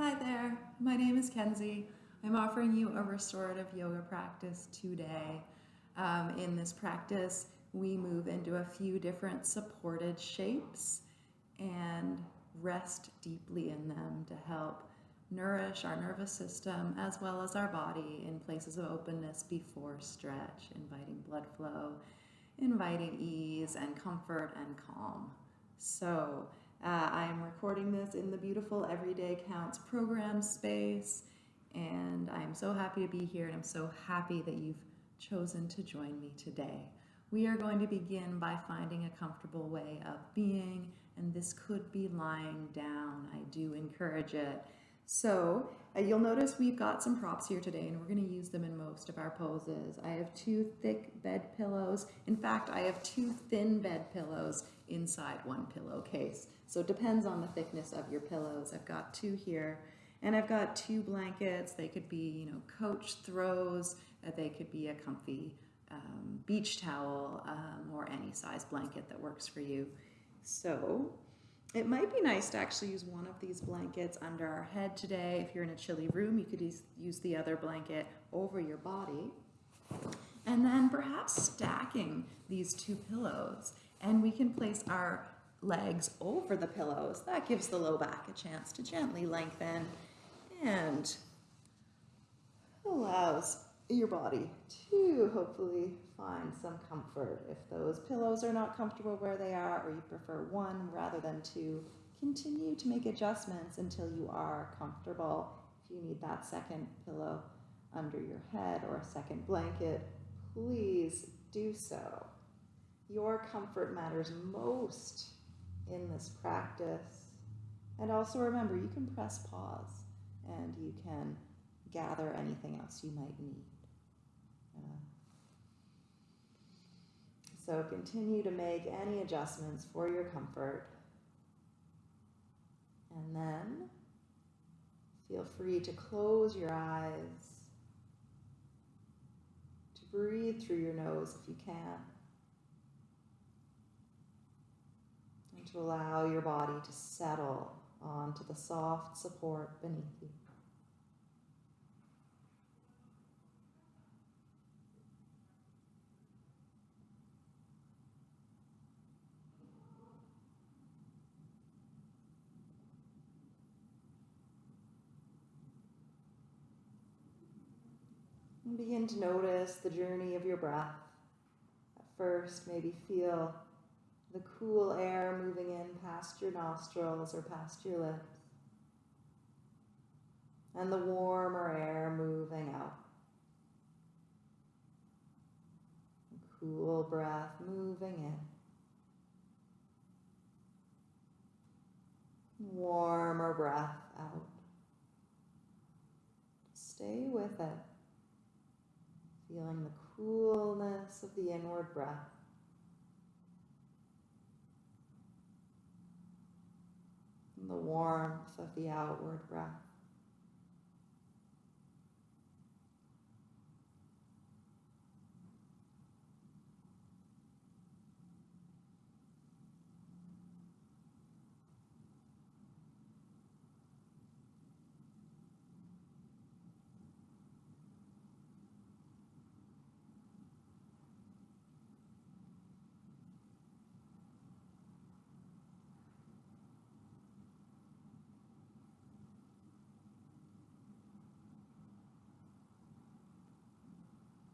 Hi there, my name is Kenzie. I'm offering you a restorative yoga practice today. Um, in this practice, we move into a few different supported shapes and rest deeply in them to help nourish our nervous system as well as our body in places of openness before stretch, inviting blood flow, inviting ease and comfort and calm. So uh, I am recording this in the beautiful Everyday Counts program space, and I'm so happy to be here, and I'm so happy that you've chosen to join me today. We are going to begin by finding a comfortable way of being, and this could be lying down. I do encourage it. So uh, you'll notice we've got some props here today, and we're going to use them in most of our poses. I have two thick bed pillows. In fact, I have two thin bed pillows inside one pillowcase. So it depends on the thickness of your pillows. I've got two here and I've got two blankets. They could be, you know, coach throws. Uh, they could be a comfy um, beach towel um, or any size blanket that works for you. So it might be nice to actually use one of these blankets under our head today. If you're in a chilly room, you could use the other blanket over your body. And then perhaps stacking these two pillows. And we can place our legs over the pillows. That gives the low back a chance to gently lengthen and allows your body to hopefully find some comfort. If those pillows are not comfortable where they are or you prefer one rather than two, continue to make adjustments until you are comfortable. If you need that second pillow under your head or a second blanket, please do so. Your comfort matters most in this practice. And also remember, you can press pause and you can gather anything else you might need. So continue to make any adjustments for your comfort. And then feel free to close your eyes, to breathe through your nose if you can. And to allow your body to settle onto the soft support beneath you. Begin to notice the journey of your breath. At first, maybe feel the cool air moving in past your nostrils or past your lips, and the warmer air moving out. cool breath moving in. Warmer breath out. Stay with it, feeling the coolness of the inward breath. And the warmth of the outward breath.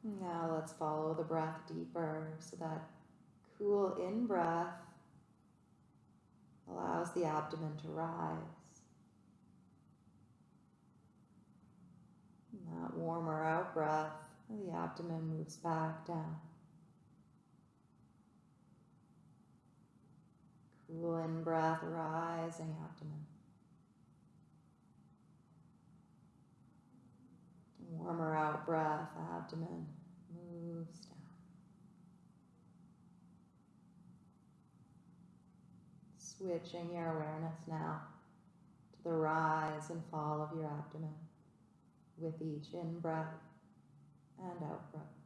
Now let's follow the breath deeper so that cool in breath allows the abdomen to rise. And that warmer out breath, the abdomen moves back down. Cool in breath, rising abdomen. Warmer out breath, abdomen moves down. Switching your awareness now to the rise and fall of your abdomen with each in breath and out breath.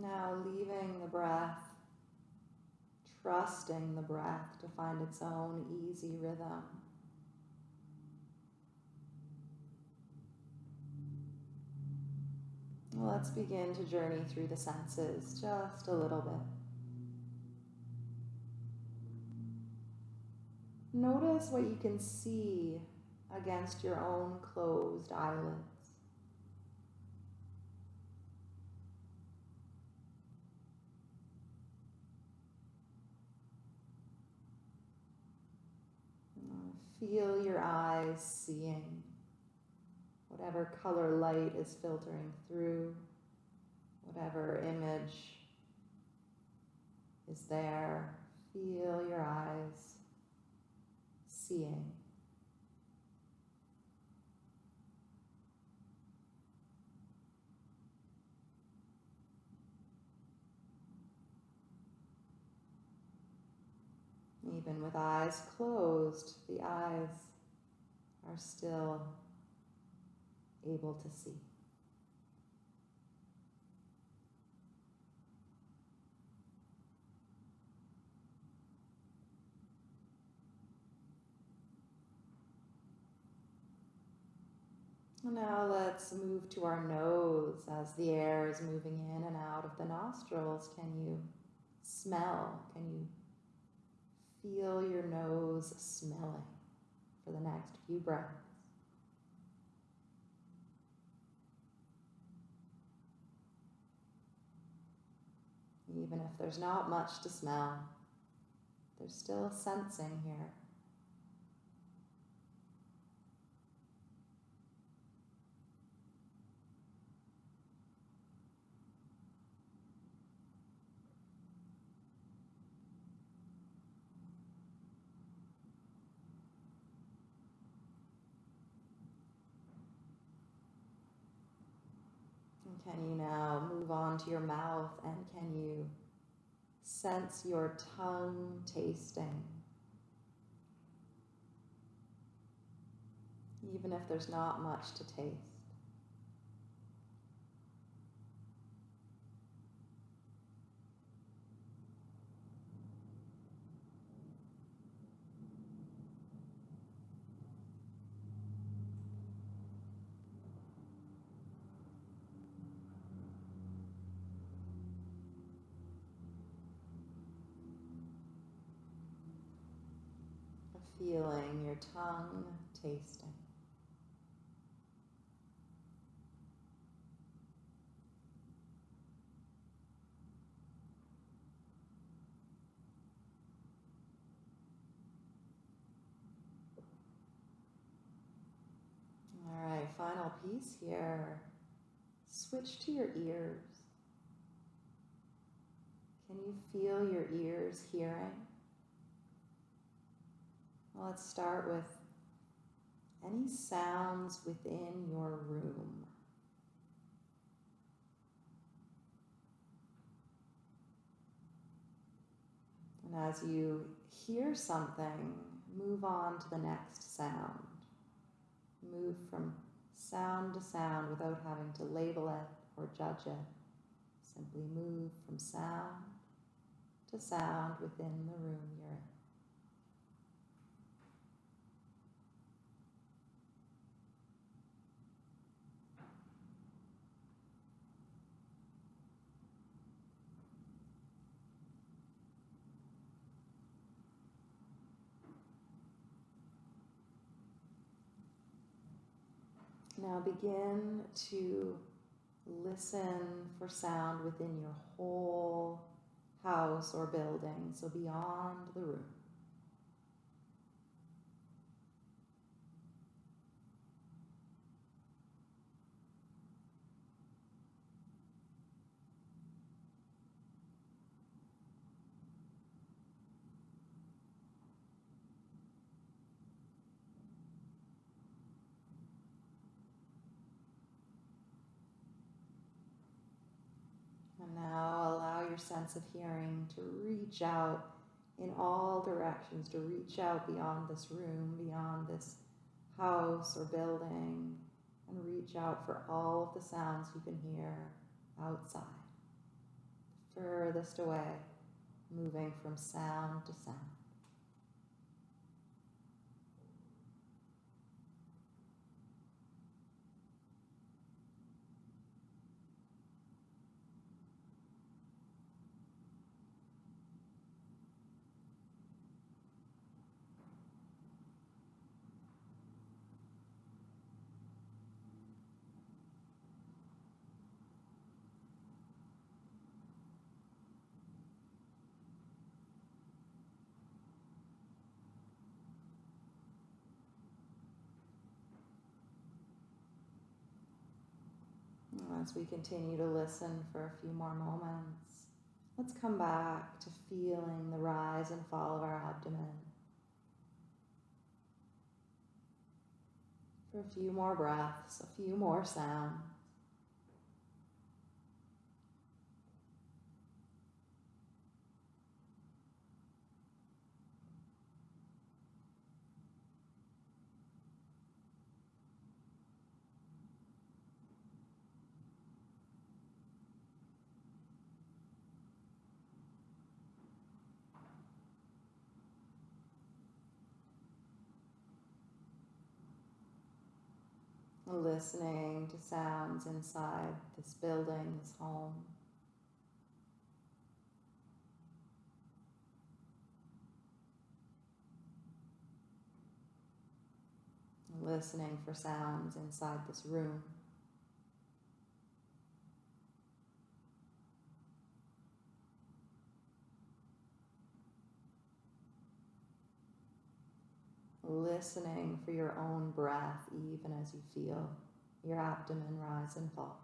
Now leaving the breath, trusting the breath to find its own easy rhythm. Let's begin to journey through the senses just a little bit. Notice what you can see against your own closed eyelids. Feel your eyes seeing whatever color light is filtering through, whatever image is there. Feel your eyes seeing. Even with eyes closed, the eyes are still able to see. Now let's move to our nose as the air is moving in and out of the nostrils. Can you smell? Can you feel your nose smelling for the next few breaths? Even if there's not much to smell, there's still a sensing here. Can you now move on to your mouth and can you sense your tongue tasting? Even if there's not much to taste. feeling your tongue tasting. All right, final piece here. Switch to your ears. Can you feel your ears hearing? Let's start with any sounds within your room. And as you hear something, move on to the next sound. Move from sound to sound without having to label it or judge it. Simply move from sound to sound within the room you're in. Now begin to listen for sound within your whole house or building, so beyond the room. now allow your sense of hearing to reach out in all directions, to reach out beyond this room, beyond this house or building, and reach out for all of the sounds you can hear outside. furthest away, moving from sound to sound. We continue to listen for a few more moments, let's come back to feeling the rise and fall of our abdomen. For a few more breaths, a few more sounds. Listening to sounds inside this building, this home. Listening for sounds inside this room. Listening for your own breath even as you feel your abdomen rise and fall.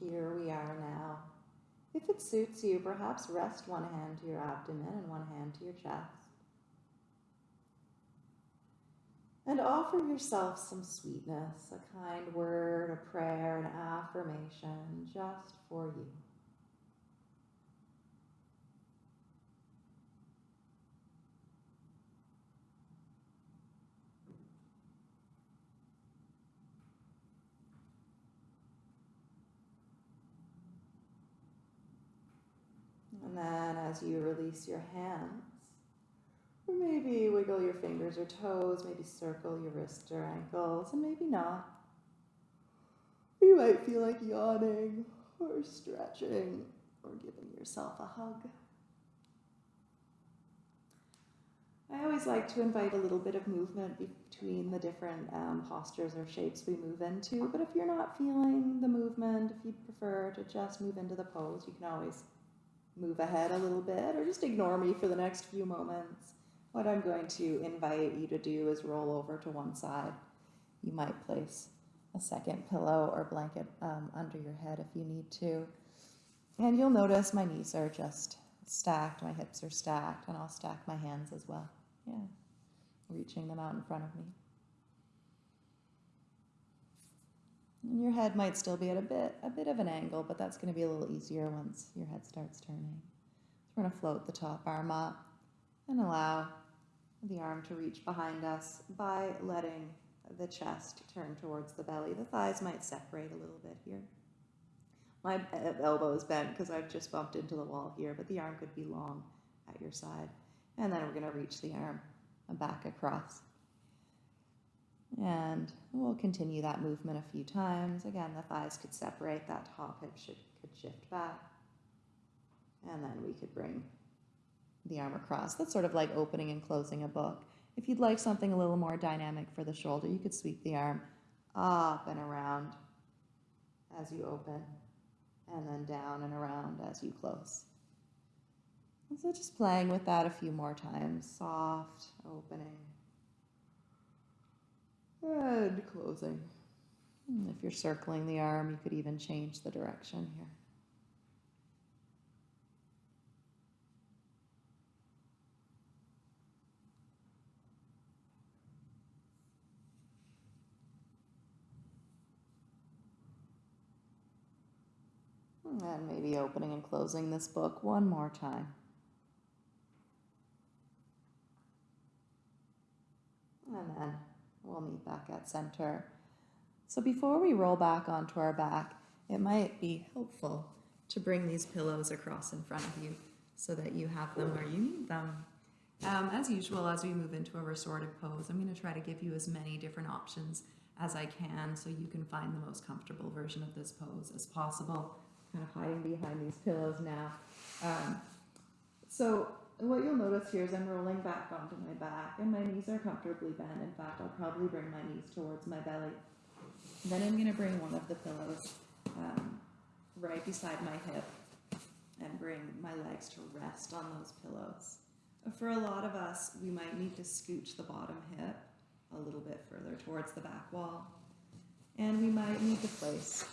Here we are now. If it suits you, perhaps rest one hand to your abdomen and one hand to your chest. And offer yourself some sweetness, a kind word, a prayer, an affirmation just for you. And then as you release your hands, or maybe wiggle your fingers or toes, maybe circle your wrists or ankles, and maybe not. You might feel like yawning or stretching or giving yourself a hug. I always like to invite a little bit of movement between the different um, postures or shapes we move into, but if you're not feeling the movement, if you prefer to just move into the pose, you can always move ahead a little bit or just ignore me for the next few moments. What I'm going to invite you to do is roll over to one side. You might place a second pillow or blanket um, under your head if you need to. And you'll notice my knees are just stacked, my hips are stacked, and I'll stack my hands as well. Yeah, reaching them out in front of me. And your head might still be at a bit, a bit of an angle, but that's going to be a little easier once your head starts turning. So we're going to float the top arm up and allow the arm to reach behind us by letting the chest turn towards the belly. The thighs might separate a little bit here. My uh, elbow is bent because I've just bumped into the wall here, but the arm could be long at your side. And then we're going to reach the arm back across. And we'll continue that movement a few times. Again, the thighs could separate, that top hip should, could shift back. And then we could bring the arm across. That's sort of like opening and closing a book. If you'd like something a little more dynamic for the shoulder, you could sweep the arm up and around as you open, and then down and around as you close. And so just playing with that a few more times, soft opening Good closing. And if you're circling the arm, you could even change the direction here. Hmm, and maybe opening and closing this book one more time. And then we'll meet back at center. So before we roll back onto our back, it might be helpful to bring these pillows across in front of you so that you have them where you need them. Um, as usual, as we move into a restorative pose, I'm going to try to give you as many different options as I can so you can find the most comfortable version of this pose as possible. Kind of hiding behind these pillows now. Um, so what you'll notice here is I'm rolling back onto my back and my knees are comfortably bent. In fact, I'll probably bring my knees towards my belly. Then I'm going to bring one of the pillows um, right beside my hip and bring my legs to rest on those pillows. For a lot of us, we might need to scooch the bottom hip a little bit further towards the back wall. And we might need to place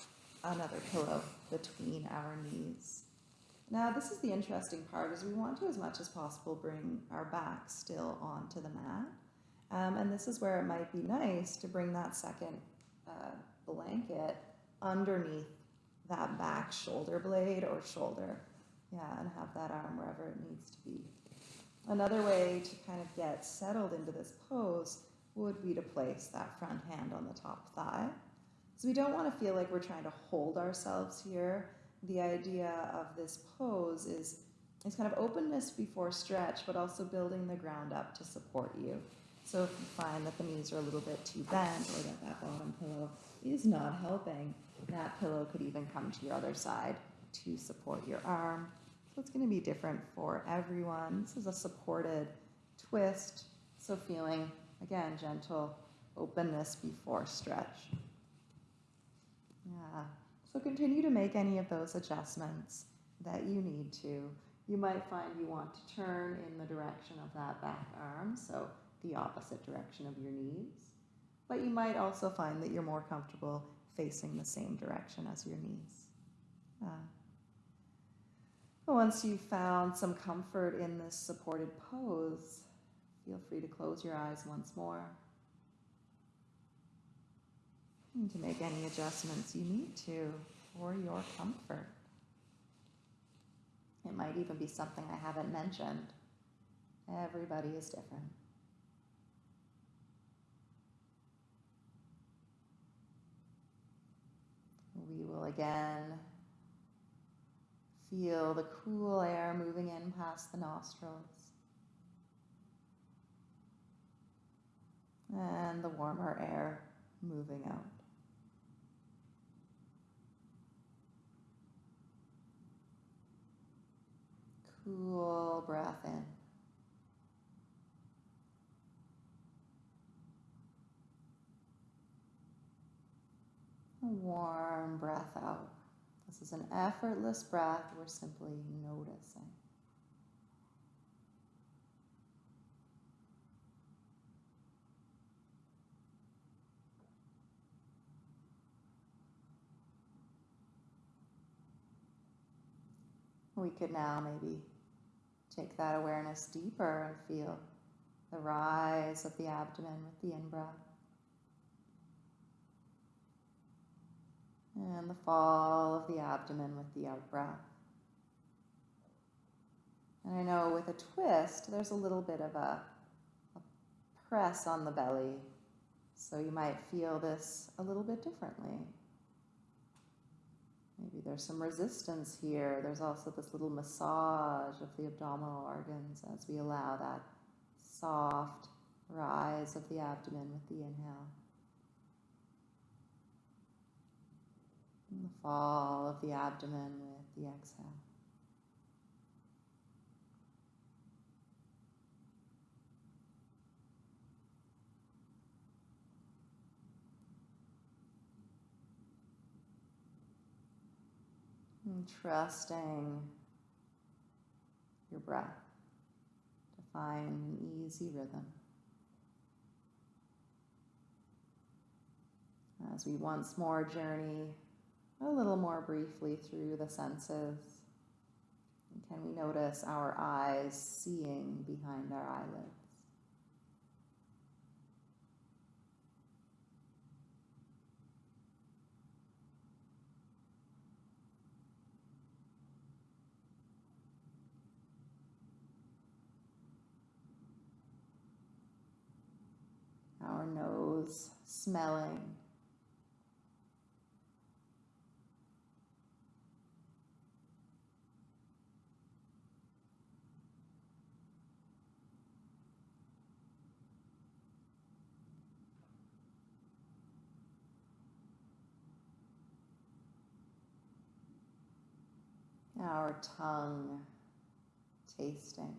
another pillow between our knees. Now, this is the interesting part is we want to, as much as possible, bring our back still onto the mat. Um, and this is where it might be nice to bring that second uh, blanket underneath that back shoulder blade or shoulder. Yeah, and have that arm wherever it needs to be. Another way to kind of get settled into this pose would be to place that front hand on the top thigh. So we don't want to feel like we're trying to hold ourselves here. The idea of this pose is, is kind of openness before stretch, but also building the ground up to support you. So if you find that the knees are a little bit too bent or that that bottom pillow is not helping, that pillow could even come to your other side to support your arm. So it's going to be different for everyone. This is a supported twist. So feeling, again, gentle openness before stretch. Yeah. So continue to make any of those adjustments that you need to. You might find you want to turn in the direction of that back arm. So the opposite direction of your knees. But you might also find that you're more comfortable facing the same direction as your knees. Uh, once you've found some comfort in this supported pose, feel free to close your eyes once more and to make any adjustments you need to for your comfort. It might even be something I haven't mentioned. Everybody is different. We will again feel the cool air moving in past the nostrils and the warmer air moving out. Cool breath in. Warm breath out. This is an effortless breath. We're simply noticing. We could now maybe take that awareness deeper and feel the rise of the abdomen with the in breath. And the fall of the abdomen with the out breath. And I know with a twist, there's a little bit of a, a press on the belly. So you might feel this a little bit differently. Maybe there's some resistance here. There's also this little massage of the abdominal organs as we allow that soft rise of the abdomen with the inhale. And the fall of the abdomen with the exhale. And trusting your breath to find an easy rhythm. As we once more journey a little more briefly through the senses, can we notice our eyes seeing behind our eyelids? Nose, smelling. Our tongue tasting.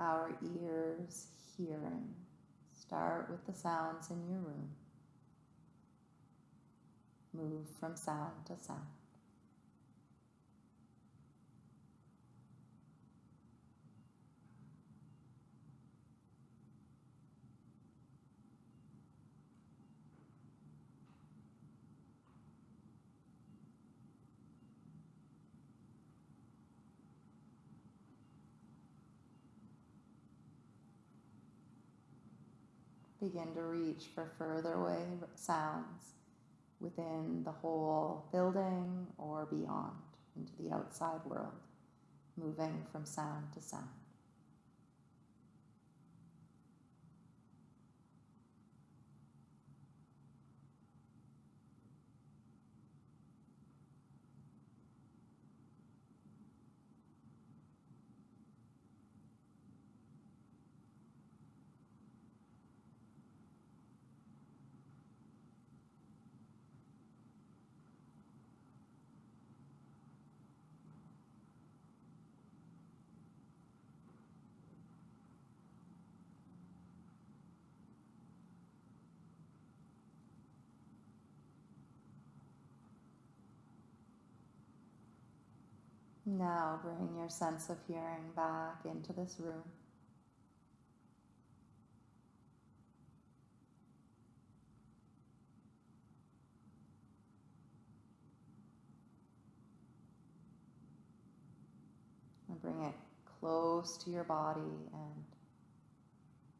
Our ears hearing. Start with the sounds in your room. Move from sound to sound. Begin to reach for further away sounds within the whole building or beyond into the outside world, moving from sound to sound. Now bring your sense of hearing back into this room. And bring it close to your body and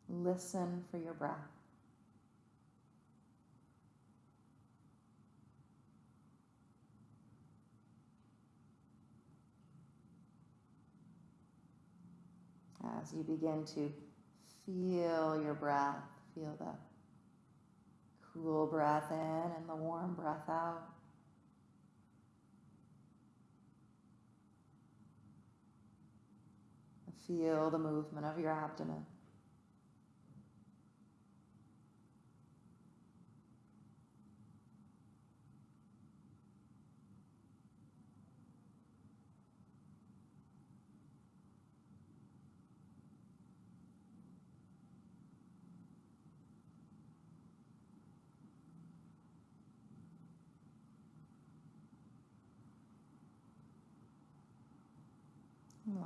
listen for your breath. As you begin to feel your breath, feel the cool breath in and the warm breath out. Feel the movement of your abdomen.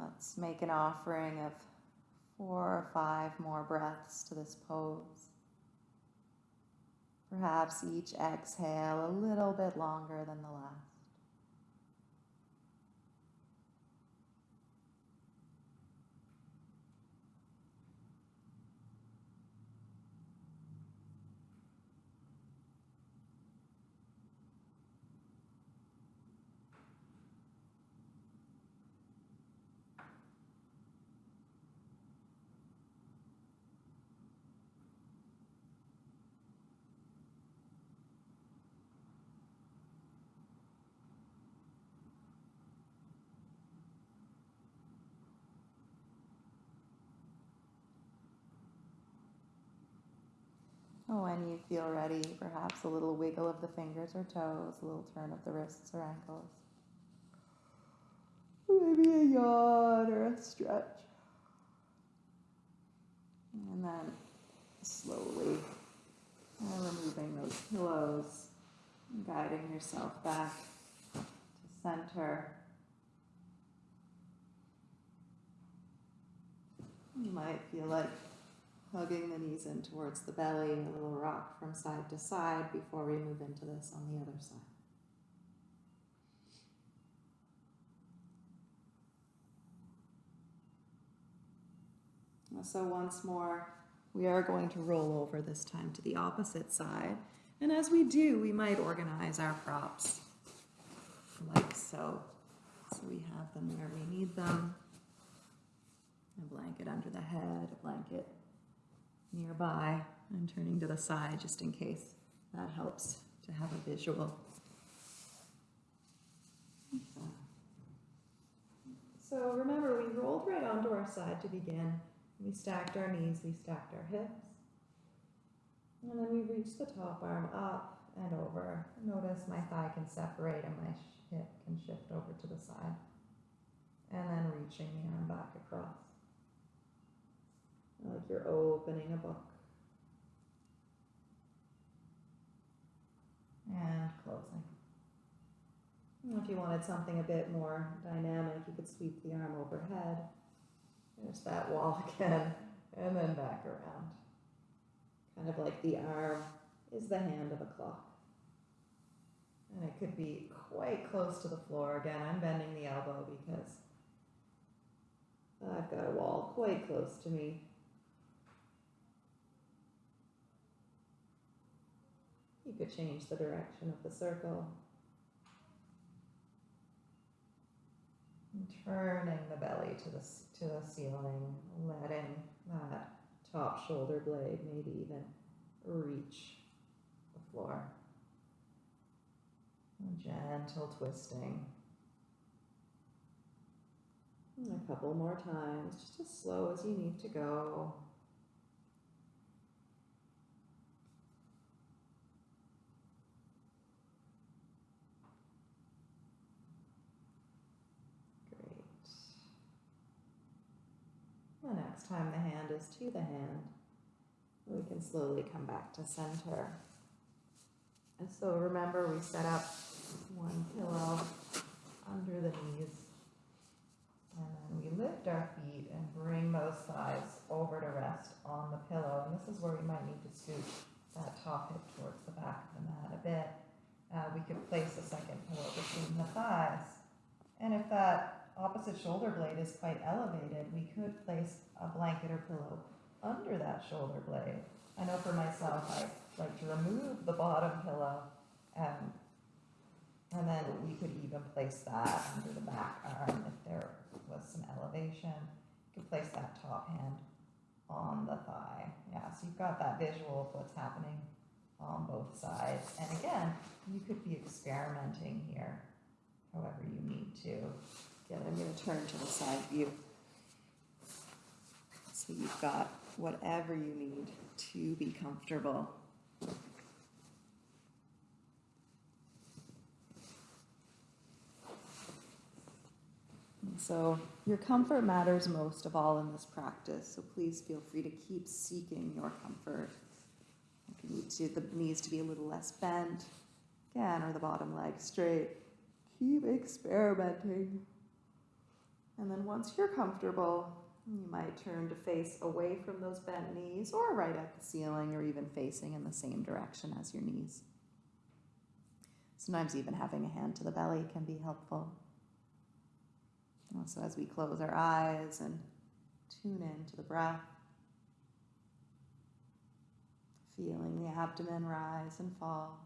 Let's make an offering of four or five more breaths to this pose. Perhaps each exhale a little bit longer than the last. When you feel ready, perhaps a little wiggle of the fingers or toes, a little turn of the wrists or ankles. Maybe a yawn or a stretch. And then slowly removing those pillows, guiding yourself back to center. You might feel like hugging the knees in towards the belly, a little rock from side to side before we move into this on the other side. So once more, we are going to roll over this time to the opposite side. And as we do, we might organize our props like so. So we have them where we need them. A blanket under the head, a blanket nearby, I'm turning to the side just in case that helps to have a visual. So remember, we rolled right onto our side to begin. We stacked our knees, we stacked our hips. And then we reach the top arm up and over. Notice my thigh can separate and my hip can shift over to the side. And then reaching the arm back across. Like you're opening a book. And closing. If you wanted something a bit more dynamic, you could sweep the arm overhead. There's that wall again, and then back around. Kind of like the arm is the hand of a clock. And it could be quite close to the floor. Again, I'm bending the elbow because I've got a wall quite close to me. You could change the direction of the circle. And turning the belly to the, to the ceiling, letting that top shoulder blade maybe even reach the floor. Gentle twisting. And a couple more times, just as slow as you need to go. The next time the hand is to the hand, we can slowly come back to center. And so remember, we set up one pillow under the knees. And then we lift our feet and bring those thighs over to rest on the pillow. And this is where we might need to scoot that top hip towards the back of the mat a bit. Uh, we could place a second pillow between the thighs. And if that opposite shoulder blade is quite elevated, we could place a blanket or pillow under that shoulder blade. I know for myself, I like to remove the bottom pillow um, and then we could even place that under the back arm if there was some elevation. You could place that top hand on the thigh. Yeah, so you've got that visual of what's happening on both sides. And again, you could be experimenting here however you need to. Again, I'm going to turn to the side view. So you've got whatever you need to be comfortable. so your comfort matters most of all in this practice. So please feel free to keep seeking your comfort. If you need to, the knees to be a little less bent, again, or the bottom leg straight. Keep experimenting. And then once you're comfortable, you might turn to face away from those bent knees or right at the ceiling or even facing in the same direction as your knees. Sometimes even having a hand to the belly can be helpful. Also, as we close our eyes and tune in to the breath, feeling the abdomen rise and fall.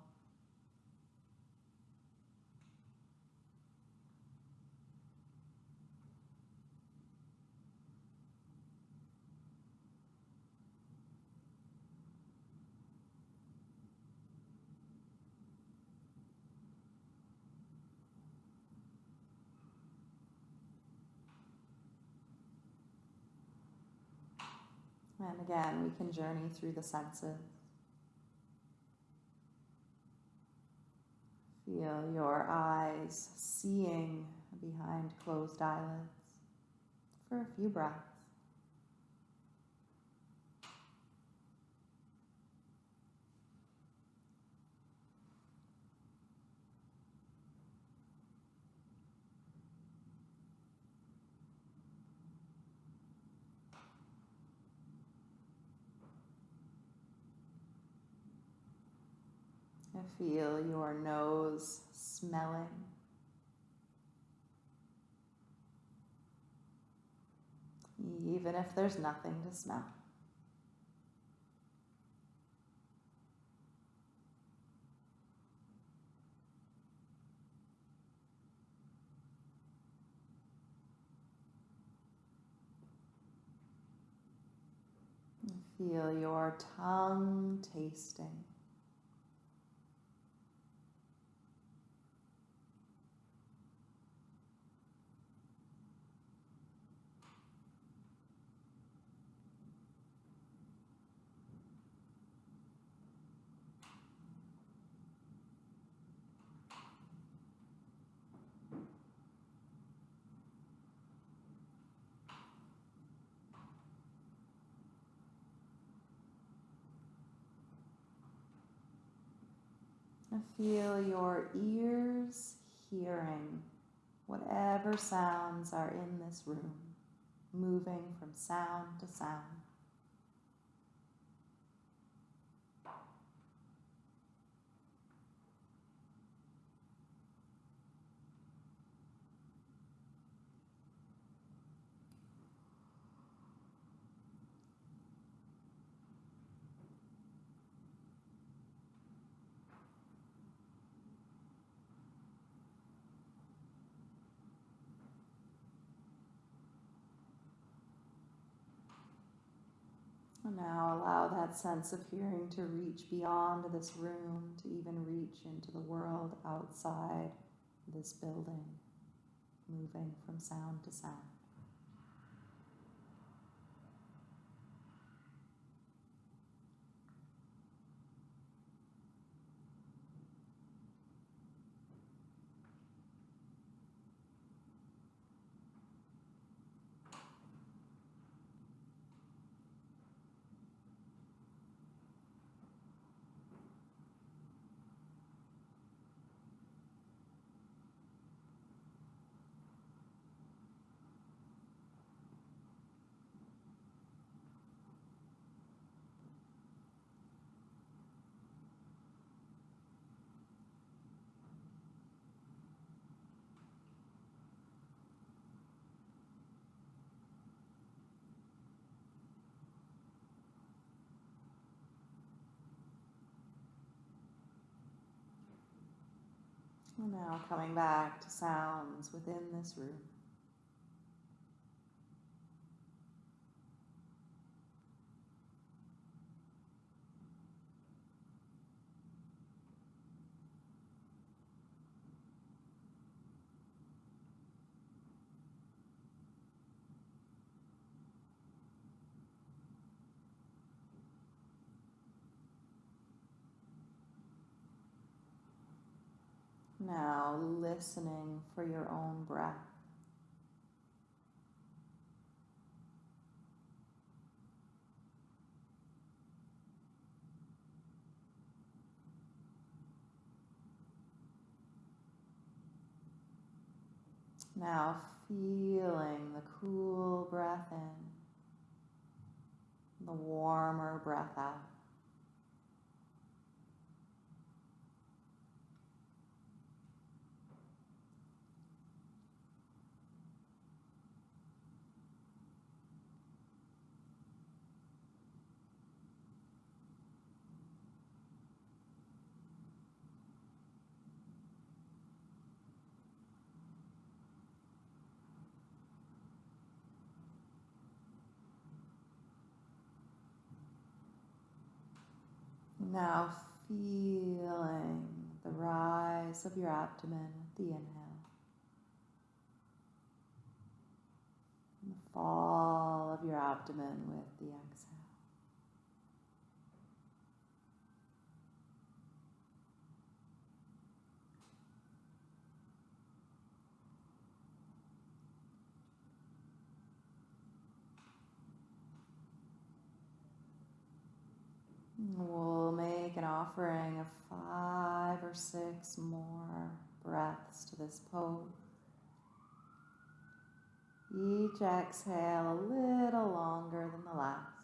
And again, we can journey through the senses. Feel your eyes seeing behind closed eyelids for a few breaths. Feel your nose smelling. even if there's nothing to smell. Feel your tongue tasting. And feel your ears hearing whatever sounds are in this room, moving from sound to sound. Now allow that sense of hearing to reach beyond this room, to even reach into the world outside this building, moving from sound to sound. And now coming back to sounds within this room. Now listening for your own breath. Now feeling the cool breath in, the warmer breath out. Now feeling the rise of your abdomen with the inhale, and the fall of your abdomen with the exhale. Make an offering of five or six more breaths to this pose. Each exhale a little longer than the last.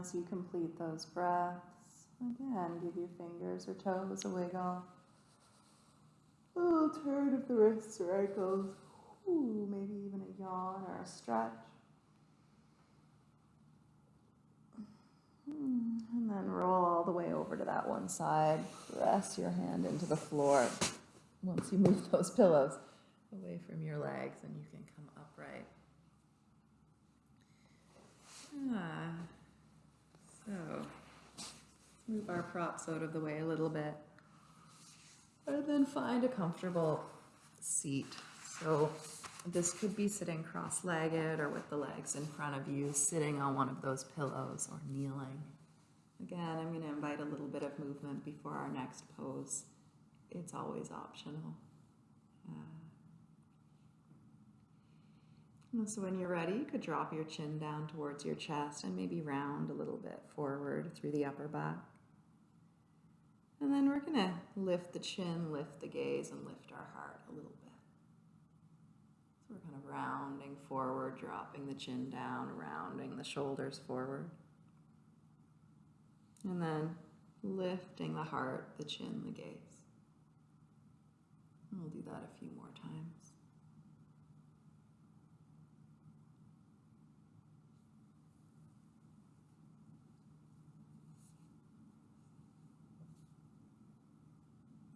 As you complete those breaths, again, give your fingers or toes a wiggle. A little turn of the wrists or ankles. Ooh, maybe even a yawn or a stretch. Hmm, and then roll all the way over to that one side. Press your hand into the floor. Once you move those pillows away from your legs, and you can come upright. Ah, so move our props out of the way a little bit. And then find a comfortable seat. So this could be sitting cross-legged or with the legs in front of you, sitting on one of those pillows or kneeling. Again, I'm going to invite a little bit of movement before our next pose. It's always optional. Uh, so when you're ready, you could drop your chin down towards your chest and maybe round a little bit forward through the upper back. And then we're going to lift the chin, lift the gaze, and lift our heart a little bit. So we're kind of rounding forward, dropping the chin down, rounding the shoulders forward. And then lifting the heart, the chin, the gaze. And we'll do that a few more times.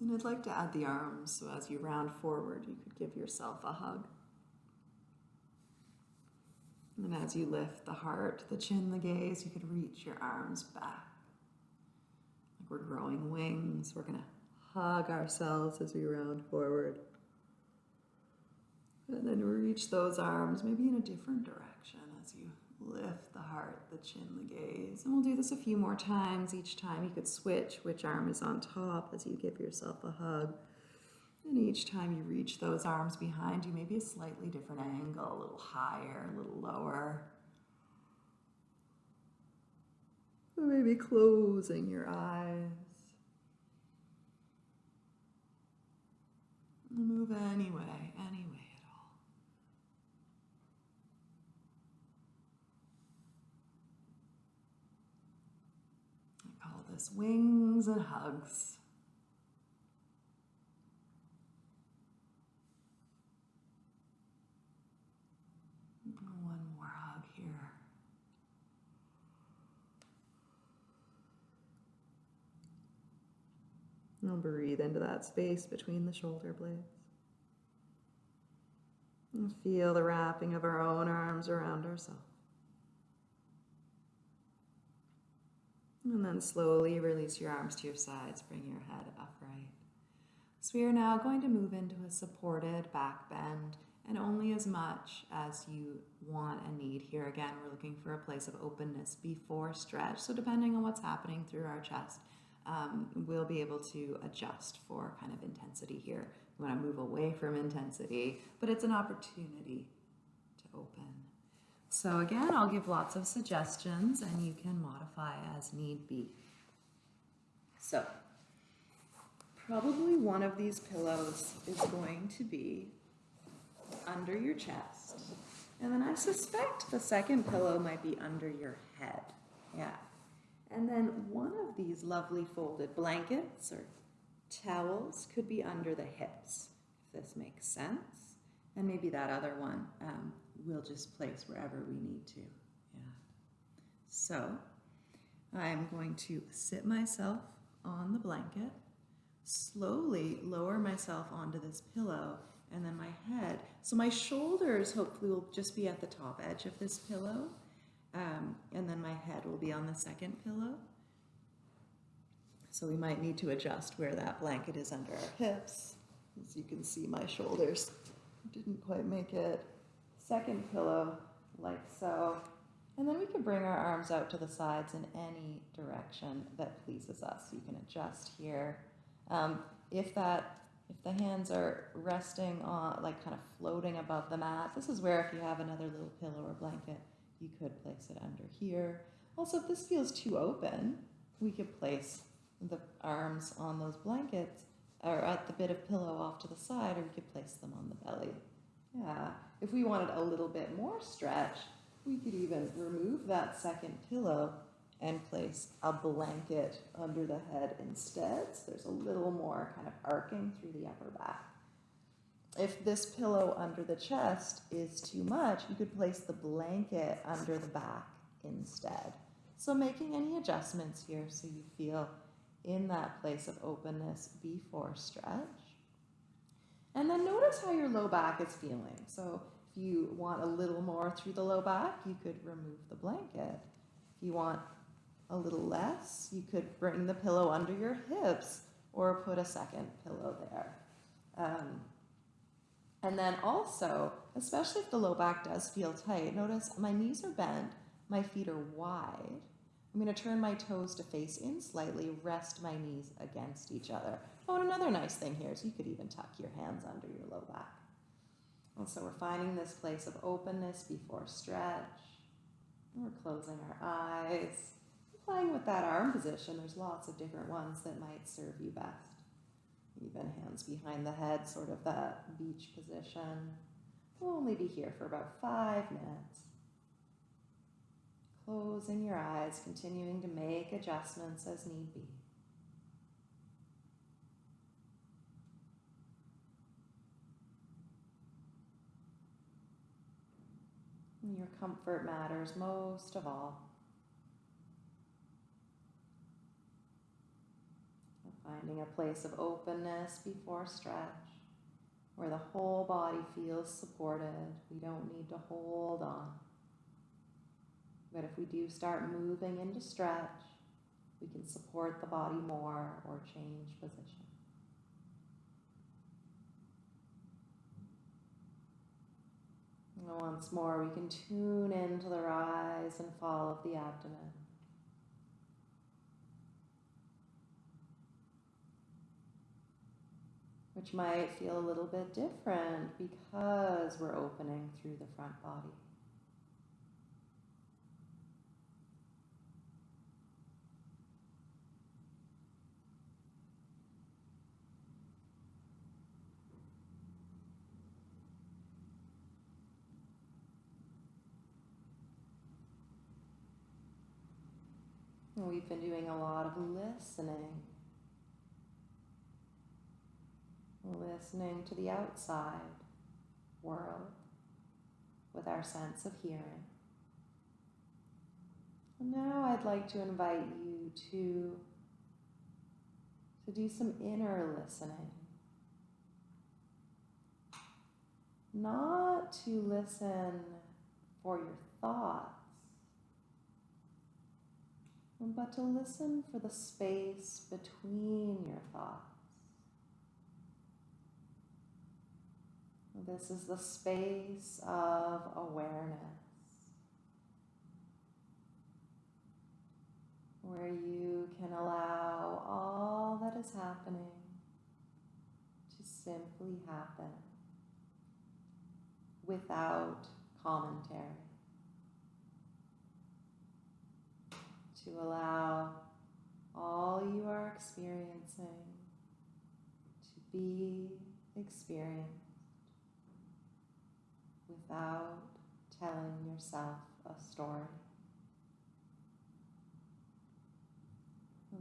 And I'd like to add the arms, so as you round forward, you could give yourself a hug. And as you lift the heart, the chin, the gaze, you could reach your arms back. Like we're growing wings. We're going to hug ourselves as we round forward. And then reach those arms maybe in a different direction lift the heart, the chin, the gaze. And we'll do this a few more times. Each time you could switch which arm is on top as you give yourself a hug. And each time you reach those arms behind you, maybe a slightly different angle, a little higher, a little lower. Maybe closing your eyes. Move anyway, anyway at all. This wings and hugs. One more hug here. And breathe into that space between the shoulder blades. And feel the wrapping of our own arms around ourselves. And then slowly release your arms to your sides, bring your head upright. So we are now going to move into a supported back bend and only as much as you want and need. Here again, we're looking for a place of openness before stretch. So depending on what's happening through our chest, um, we'll be able to adjust for kind of intensity here. We want to move away from intensity, but it's an opportunity to open. So again, I'll give lots of suggestions and you can modify as need be. So probably one of these pillows is going to be under your chest. And then I suspect the second pillow might be under your head. Yeah. And then one of these lovely folded blankets or towels could be under the hips, if this makes sense. And maybe that other one um, we'll just place wherever we need to. Yeah. So I'm going to sit myself on the blanket, slowly lower myself onto this pillow, and then my head. So my shoulders hopefully will just be at the top edge of this pillow. Um, and then my head will be on the second pillow. So we might need to adjust where that blanket is under our hips. As you can see, my shoulders didn't quite make it. Second pillow, like so. And then we can bring our arms out to the sides in any direction that pleases us. You can adjust here. Um, if that, if the hands are resting on, like kind of floating above the mat, this is where if you have another little pillow or blanket, you could place it under here. Also, if this feels too open, we could place the arms on those blankets or at the bit of pillow off to the side, or we could place them on the belly. Yeah, if we wanted a little bit more stretch, we could even remove that second pillow and place a blanket under the head instead. So there's a little more kind of arcing through the upper back. If this pillow under the chest is too much, you could place the blanket under the back instead. So making any adjustments here so you feel in that place of openness before stretch. And then notice how your low back is feeling. So if you want a little more through the low back, you could remove the blanket. If you want a little less, you could bring the pillow under your hips or put a second pillow there. Um, and then also, especially if the low back does feel tight, notice my knees are bent, my feet are wide. I'm going to turn my toes to face in slightly, rest my knees against each other. Oh, and another nice thing here is you could even tuck your hands under your low back. And so we're finding this place of openness before stretch. We're closing our eyes. Playing with that arm position, there's lots of different ones that might serve you best even hands behind the head, sort of that beach position. We'll only be here for about five minutes. Closing your eyes, continuing to make adjustments as need be. Your comfort matters most of all. Finding a place of openness before stretch, where the whole body feels supported. We don't need to hold on. But if we do start moving into stretch, we can support the body more or change position. And once more, we can tune into the rise and fall of the abdomen. which might feel a little bit different because we're opening through the front body. We've been doing a lot of listening listening to the outside world with our sense of hearing. Now I'd like to invite you to, to do some inner listening. Not to listen for your thoughts, but to listen for the space between your thoughts. This is the space of awareness where you can allow all that is happening to simply happen without commentary. To allow all you are experiencing to be experienced without telling yourself a story.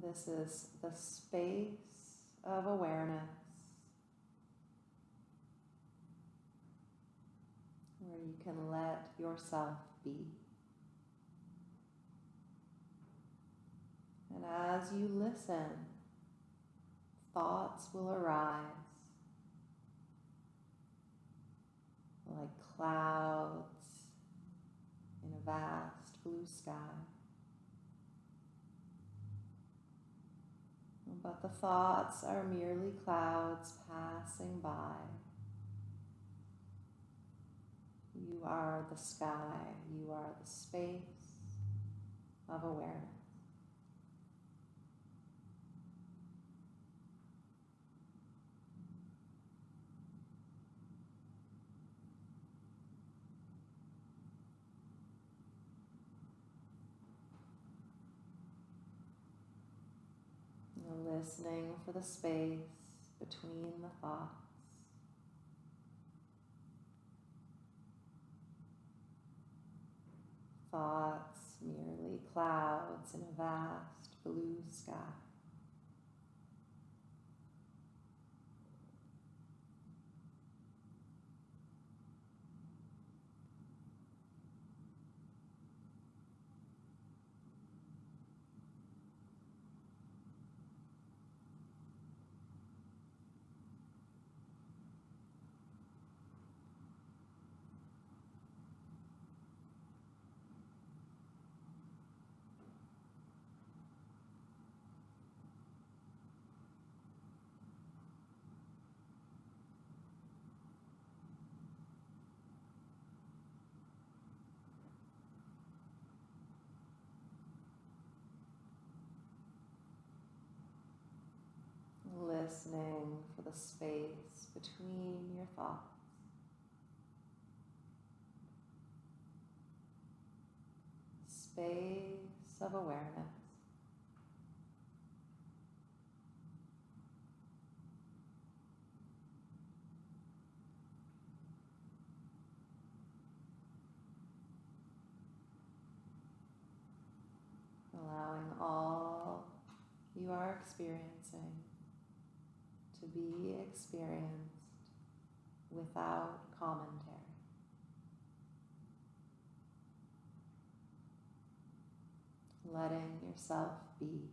This is the space of awareness where you can let yourself be. And as you listen, thoughts will arise like clouds in a vast blue sky. But the thoughts are merely clouds passing by. You are the sky, you are the space of awareness. Listening for the space between the thoughts. thoughts merely clouds in a vast blue sky. Listening for the space between your thoughts. Space of awareness. Allowing all you are experiencing to be experienced without commentary. Letting yourself be.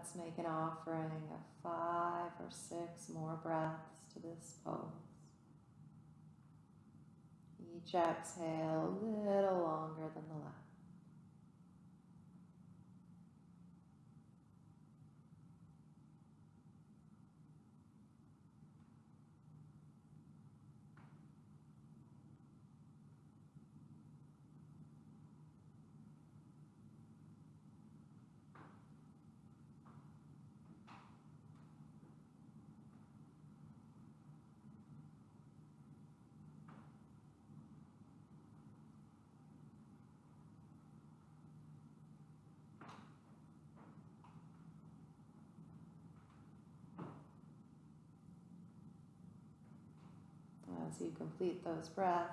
Let's make an offering of five or six more breaths to this pose. Each exhale a little longer than the last. As you complete those breaths,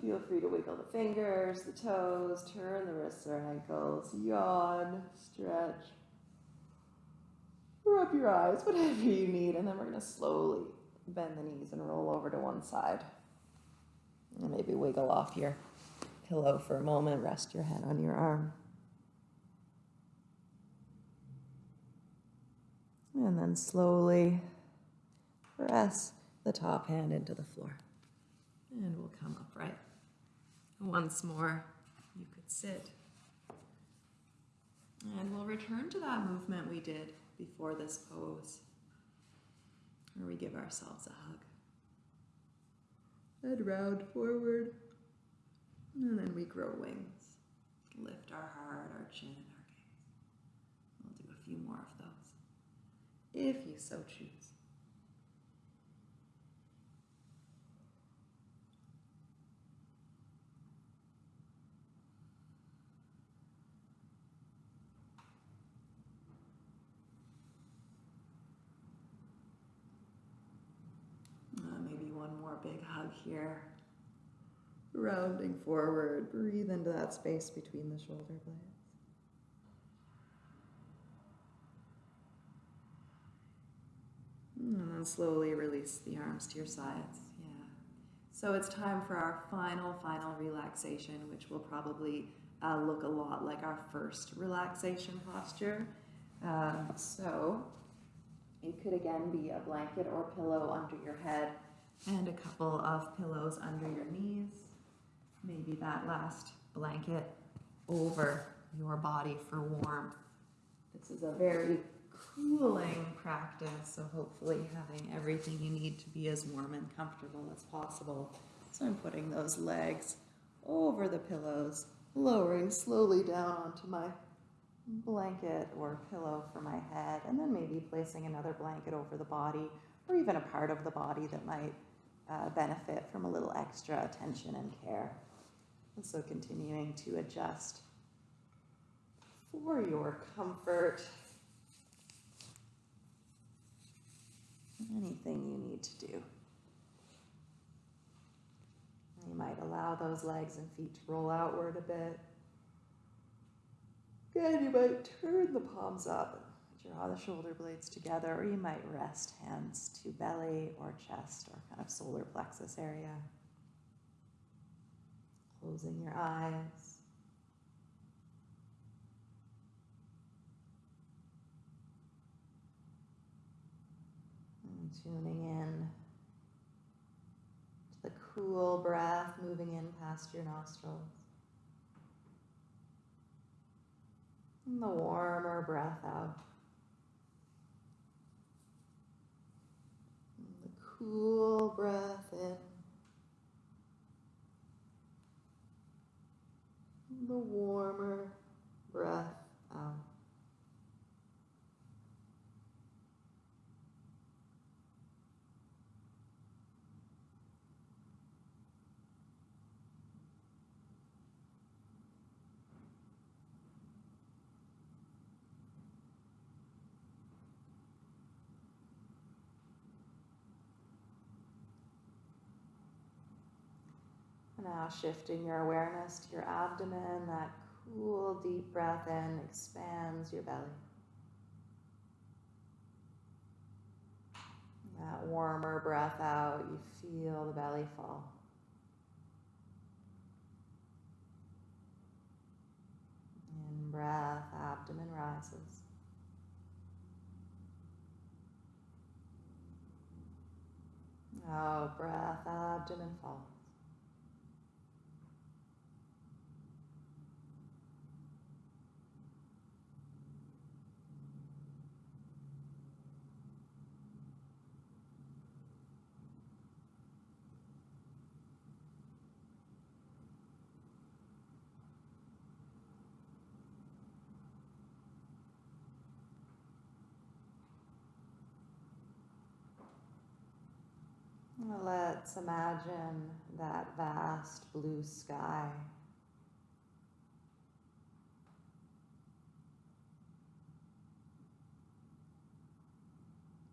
feel free to wiggle the fingers, the toes, turn the wrists or ankles, yawn, stretch, rub your eyes, whatever you need, and then we're going to slowly bend the knees and roll over to one side. And maybe wiggle off your pillow for a moment, rest your head on your arm. And then slowly press the top hand into the floor. And we'll come upright. Once more, you could sit. And we'll return to that movement we did before this pose, where we give ourselves a hug. Head round forward, and then we grow wings. Lift our heart, our chin, and our gaze. We'll do a few more of those, if you so choose. Big hug here. Rounding forward, breathe into that space between the shoulder blades. And then slowly release the arms to your sides. Yeah. So it's time for our final, final relaxation, which will probably uh, look a lot like our first relaxation posture. Um, so it could again be a blanket or pillow under your head and a couple of pillows under your knees. Maybe that last blanket over your body for warmth. This is a very cooling practice, so hopefully having everything you need to be as warm and comfortable as possible. So I'm putting those legs over the pillows, lowering slowly down onto my blanket or pillow for my head, and then maybe placing another blanket over the body or even a part of the body that might uh, benefit from a little extra attention and care. And so continuing to adjust for your comfort. Anything you need to do. You might allow those legs and feet to roll outward a bit. Good, you might turn the palms up draw the shoulder blades together, or you might rest hands to belly or chest or kind of solar plexus area. Closing your eyes. And tuning in to the cool breath moving in past your nostrils. And the warmer breath out. And the cool breath in. The warmer breath out. Uh, now shifting your awareness to your abdomen, that cool deep breath in expands your belly. That warmer breath out, you feel the belly fall. In breath, abdomen rises. Out breath, abdomen falls. Let's imagine that vast blue sky.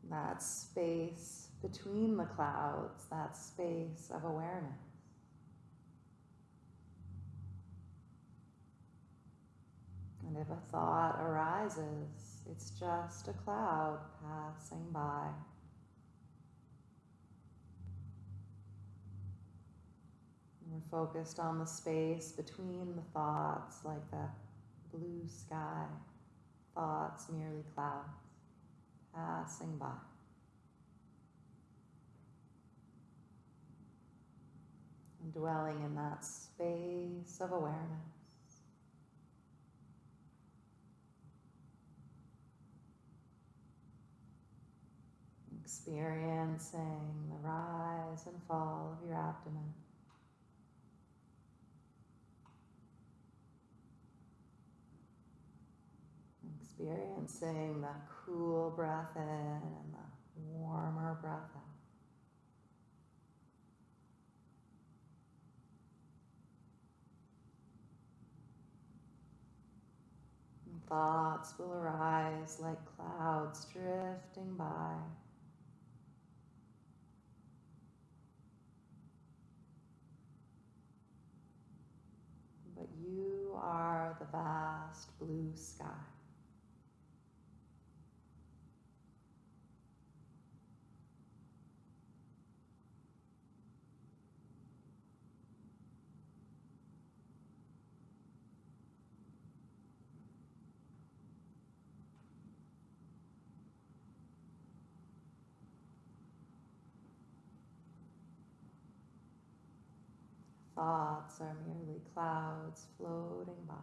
That space between the clouds, that space of awareness. And if a thought arises, it's just a cloud passing by. We're focused on the space between the thoughts, like the blue sky. Thoughts merely clouds passing by. And dwelling in that space of awareness. Experiencing the rise and fall of your abdomen. Experiencing the cool breath in and the warmer breath out. And thoughts will arise like clouds drifting by. But you are the vast blue sky. Thoughts are merely clouds floating by.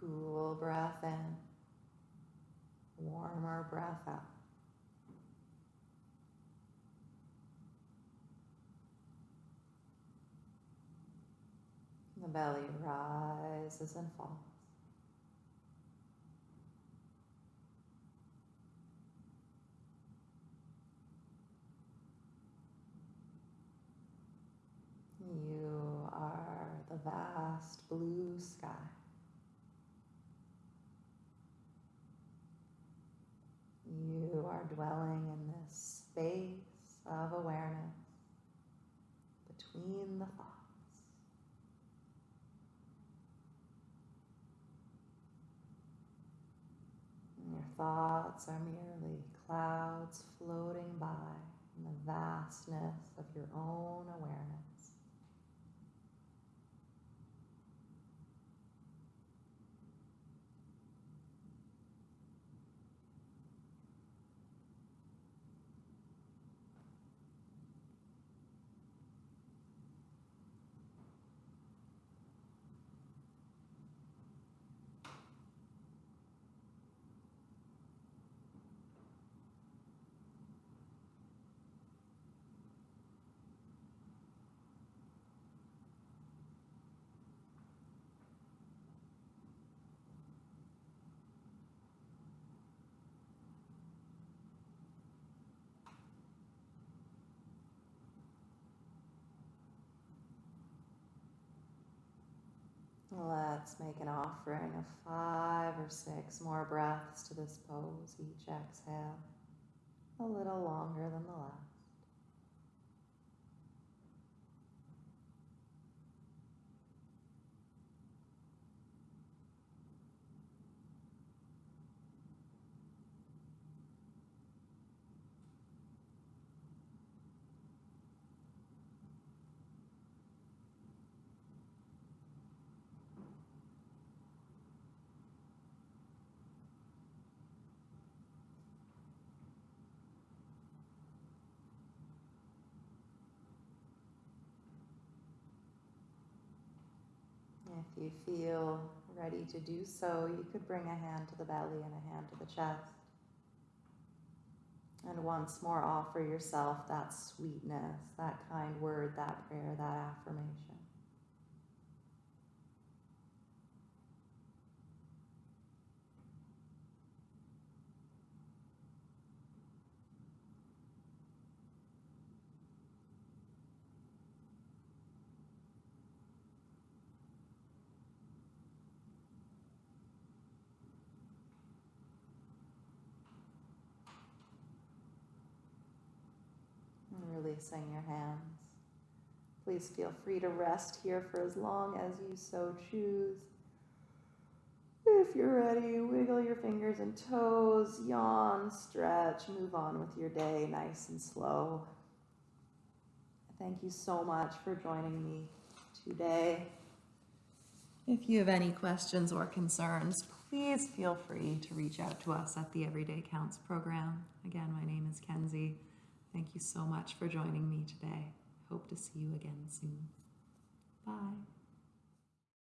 Cool breath in, warmer breath out. The belly rises and falls. You are the vast blue sky. You are dwelling in this space of awareness between the thoughts. And your thoughts are merely clouds floating by in the vastness of your own awareness. Let's make an offering of five or six more breaths to this pose. Each exhale a little longer than the last. If you feel ready to do so, you could bring a hand to the belly and a hand to the chest. And once more offer yourself that sweetness, that kind word, that prayer, that affirmation. And releasing your hands. Please feel free to rest here for as long as you so choose. If you're ready, wiggle your fingers and toes, yawn, stretch, move on with your day nice and slow. Thank you so much for joining me today. If you have any questions or concerns, please feel free to reach out to us at the Everyday Counts program. Again, my name is Kenzie. Thank you so much for joining me today. Hope to see you again soon. Bye.